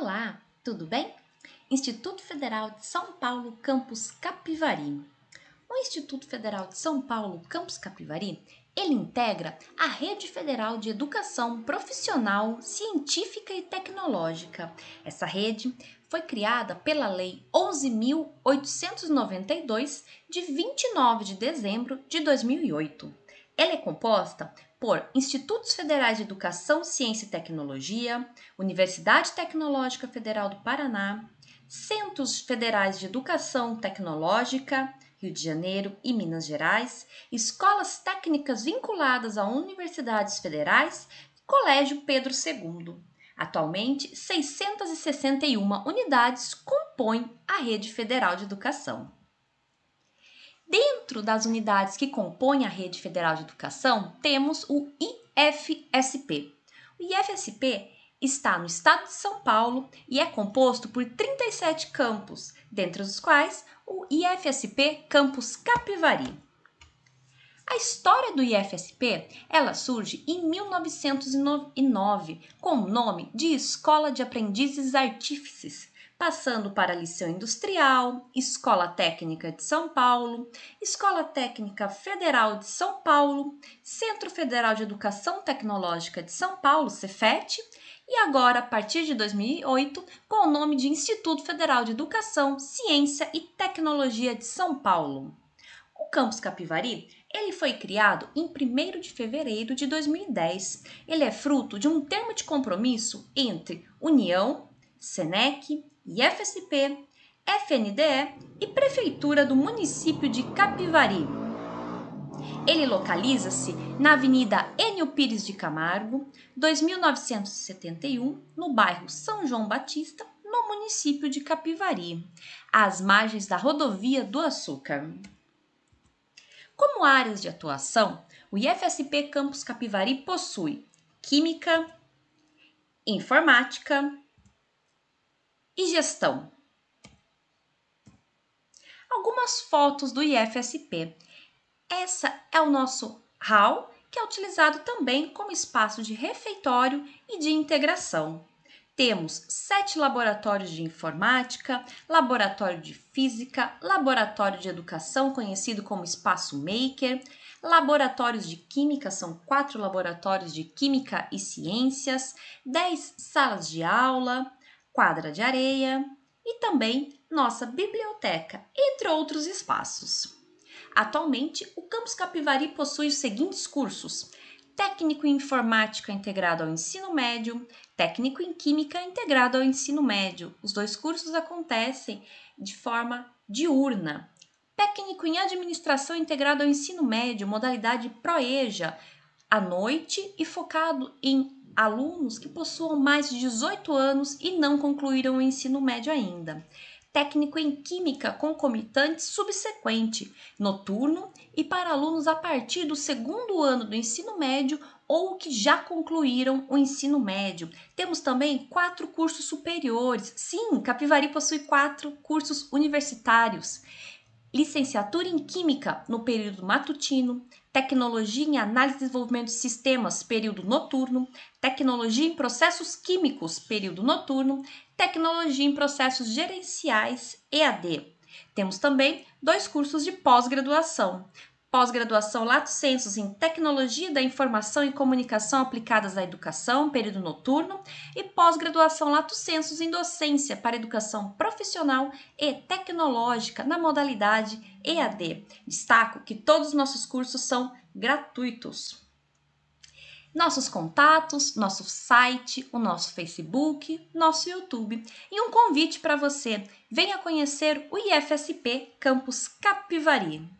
Olá, tudo bem? Instituto Federal de São Paulo, Campus Capivari. O Instituto Federal de São Paulo, Campus Capivari, ele integra a Rede Federal de Educação Profissional, Científica e Tecnológica. Essa rede foi criada pela Lei 11.892, de 29 de dezembro de 2008. Ela é composta por Institutos Federais de Educação, Ciência e Tecnologia, Universidade Tecnológica Federal do Paraná, Centros Federais de Educação Tecnológica, Rio de Janeiro e Minas Gerais, escolas técnicas vinculadas a universidades federais e Colégio Pedro II. Atualmente, 661 unidades compõem a rede federal de educação. Dentro das unidades que compõem a Rede Federal de Educação, temos o IFSP. O IFSP está no estado de São Paulo e é composto por 37 campos, dentre os quais o IFSP Campus Capivari. A história do IFSP, ela surge em 1909 com o nome de Escola de Aprendizes Artífices, passando para Liceu Industrial, Escola Técnica de São Paulo, Escola Técnica Federal de São Paulo, Centro Federal de Educação Tecnológica de São Paulo, Cefet, e agora, a partir de 2008, com o nome de Instituto Federal de Educação, Ciência e Tecnologia de São Paulo. O campus Capivari, ele foi criado em 1 de fevereiro de 2010. Ele é fruto de um termo de compromisso entre União, Senec, IFSP, FNDE e Prefeitura do município de Capivari. Ele localiza-se na Avenida Enio Pires de Camargo, 2971, no bairro São João Batista, no município de Capivari, às margens da rodovia do Açúcar. Como áreas de atuação, o IFSP Campus Capivari possui Química, Informática, e gestão. Algumas fotos do IFSP. Essa é o nosso hall, que é utilizado também como espaço de refeitório e de integração. Temos sete laboratórios de informática, laboratório de física, laboratório de educação, conhecido como Espaço Maker, laboratórios de química, são quatro laboratórios de química e ciências, dez salas de aula, quadra de areia e também nossa biblioteca, entre outros espaços. Atualmente, o Campus Capivari possui os seguintes cursos: Técnico em Informática integrado ao ensino médio, Técnico em Química integrado ao ensino médio. Os dois cursos acontecem de forma diurna. Técnico em Administração integrado ao ensino médio, modalidade ProEja, à noite e focado em alunos que possuam mais de 18 anos e não concluíram o ensino médio ainda. Técnico em Química concomitante subsequente, noturno e para alunos a partir do segundo ano do ensino médio ou que já concluíram o ensino médio. Temos também quatro cursos superiores. Sim, Capivari possui quatro cursos universitários licenciatura em Química no período matutino, Tecnologia em Análise e Desenvolvimento de Sistemas, período noturno, Tecnologia em Processos Químicos, período noturno, Tecnologia em Processos Gerenciais, EAD. Temos também dois cursos de pós-graduação, pós-graduação Lato Sensus em Tecnologia da Informação e Comunicação aplicadas à educação, período noturno, e pós-graduação Lato Sensus em Docência para Educação Profissional e Tecnológica na modalidade EAD. Destaco que todos os nossos cursos são gratuitos. Nossos contatos, nosso site, o nosso Facebook, nosso YouTube e um convite para você. Venha conhecer o IFSP Campus Capivari.